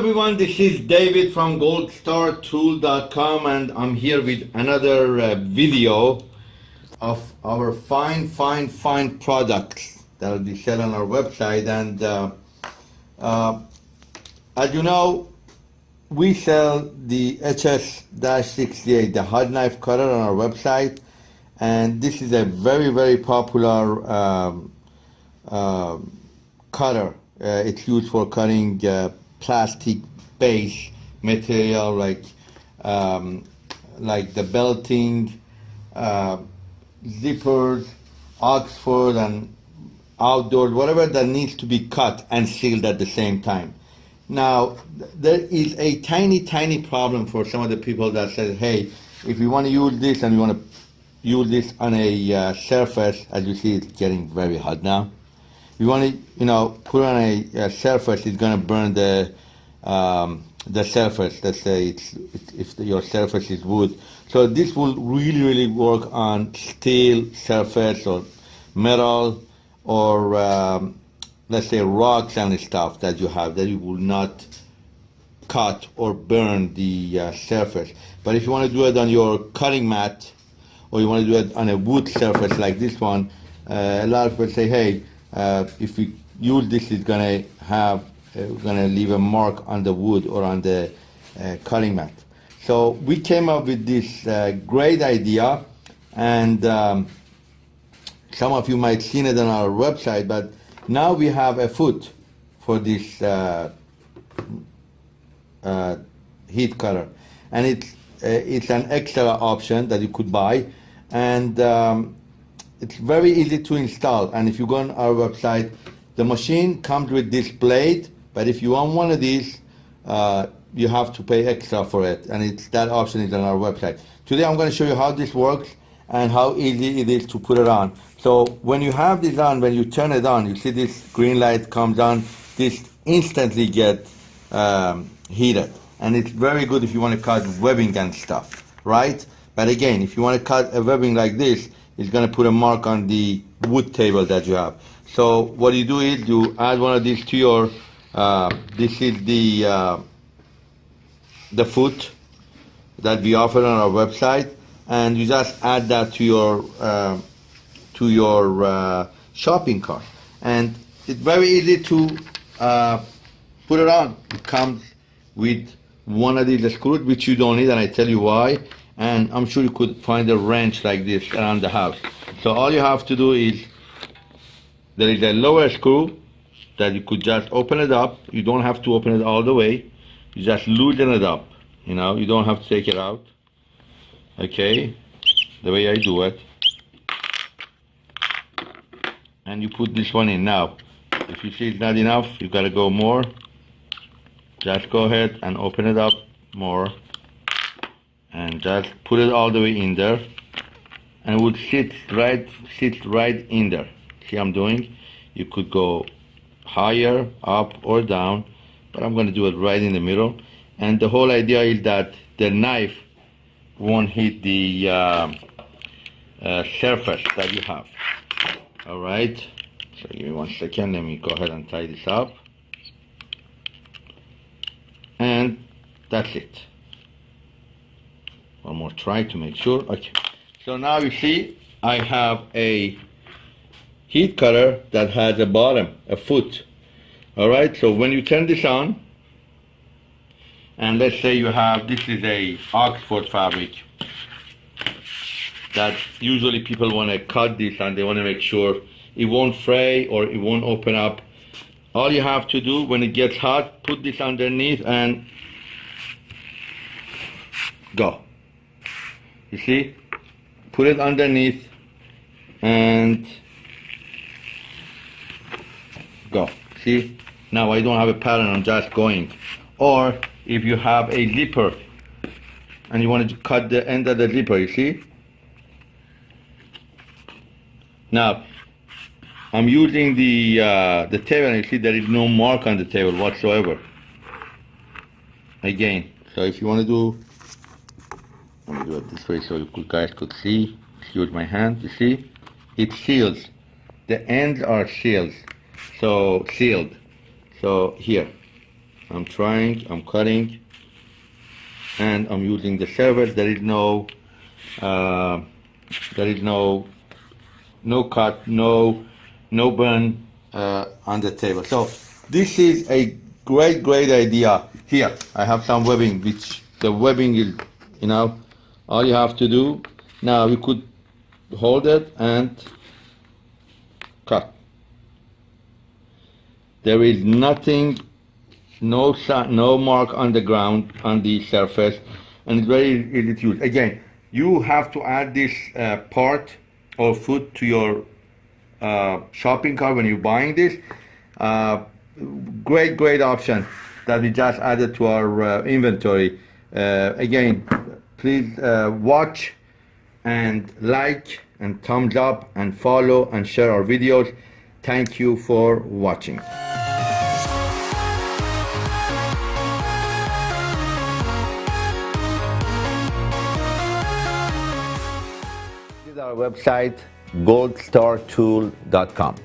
everyone, this is David from goldstartool.com and I'm here with another uh, video of our fine, fine, fine products that will be sold on our website and uh, uh, as you know, we sell the HS-68, the hot knife cutter on our website and this is a very, very popular um, um cutter. Uh, it's used for cutting plastic base material like um, like the belting, uh, zippers, Oxford and outdoors, whatever that needs to be cut and sealed at the same time. Now, there is a tiny, tiny problem for some of the people that says, hey, if you want to use this and you want to use this on a uh, surface, as you see, it's getting very hot now you want to, you know, put on a, a surface, it's going to burn the um, the surface. Let's say it's, if your surface is wood. So this will really, really work on steel surface or metal or um, let's say rocks and stuff that you have that you will not cut or burn the uh, surface. But if you want to do it on your cutting mat or you want to do it on a wood surface like this one, uh, a lot of people say, hey, uh, if we use this, it's gonna have, uh, gonna leave a mark on the wood or on the uh, cutting mat. So we came up with this uh, great idea, and um, some of you might seen it on our website, but now we have a foot for this uh, uh, heat cutter, and it's it's an extra option that you could buy, and um, it's very easy to install. And if you go on our website, the machine comes with this blade, but if you want one of these, uh, you have to pay extra for it. And it's that option is on our website. Today I'm going to show you how this works and how easy it is to put it on. So when you have this on, when you turn it on, you see this green light comes on, this instantly get um, heated. And it's very good if you want to cut webbing and stuff, right? But again, if you want to cut a webbing like this, it's going to put a mark on the wood table that you have. So what you do is you add one of these to your, uh, this is the, uh, the foot that we offer on our website and you just add that to your, uh, to your uh, shopping cart. And it's very easy to uh, put it on. It comes with one of these screws, which you don't need, and I tell you why and I'm sure you could find a wrench like this around the house. So all you have to do is, there is a lower screw that you could just open it up. You don't have to open it all the way. You just loosen it up, you know, you don't have to take it out. Okay, the way I do it. And you put this one in. Now, if you see it's not enough, you gotta go more. Just go ahead and open it up more and just put it all the way in there. And it would sit right sit right in there. See I'm doing? You could go higher up or down but I'm to do it right in the middle. And the whole idea is that the knife won't hit the uh, uh, surface that you have. All right. So give me one second. Let me go ahead and tie this up. And that's it one more try to make sure. Okay. So now you see I have a heat cutter that has a bottom a foot. Alright so when you turn this on and let's say you have this is a Oxford fabric that usually people want to cut this and they want to make sure it won't fray or it won't open up. All you have to do when it gets hot put this underneath and go you see? Put it underneath and go. See? Now I don't have a pattern I'm just going. Or if you have a zipper and you want to cut the end of the zipper you see? Now I'm using the uh, the table and you see there is no mark on the table whatsoever. Again so if you want to do let me do it this way so you guys could see. Use my hand, you see? It seals. The ends are sealed. So, sealed. So, here. I'm trying, I'm cutting, and I'm using the service. There is no, uh, there is no, no cut, no, no burn uh, on the table. So this is a great, great idea. Here, I have some webbing, which the webbing is, you know, all you have to do. Now you could hold it and cut. There is nothing, no no mark on the ground on the surface, and it's very easy to use. Again, you have to add this uh, part or foot to your uh, shopping cart when you're buying this. Uh, great, great option that we just added to our uh, inventory. Uh, again, please uh, watch and like and thumbs up and follow and share our videos. Thank you for watching. This is our website goldstartool.com.